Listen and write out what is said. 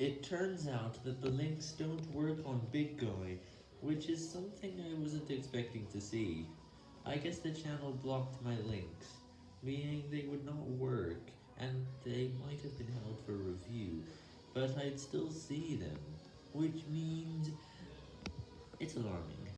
It turns out that the links don't work on BitGo, which is something I wasn't expecting to see. I guess the channel blocked my links, meaning they would not work, and they might have been held for review, but I'd still see them, which means... it's alarming.